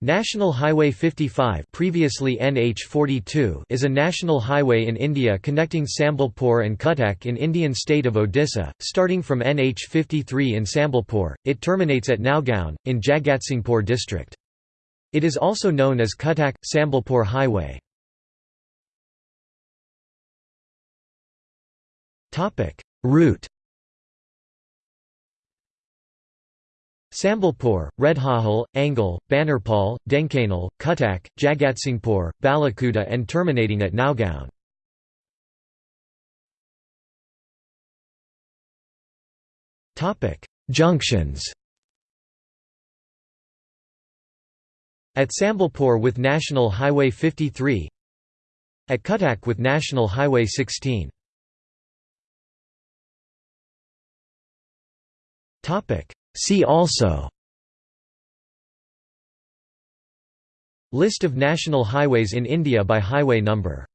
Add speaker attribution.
Speaker 1: National Highway 55 previously NH42 is a national highway in India connecting Sambalpur and Cuttack in Indian state of Odisha, starting from NH53 in Sambalpur, it terminates at Naugaon, in Jagatsinghpur district. It is also known as Cuttack–Sambalpur Highway. Route Sambalpur, Rairakhol, Angul, Banarpal, Dhenkanal, Cuttack, Jagatsinghpur, Balikuda and terminating at Naugaon. Junctions. At Sambalpur with National Highway 53 At Cuttack with National Highway 16 See also. List of national highways in India by highway number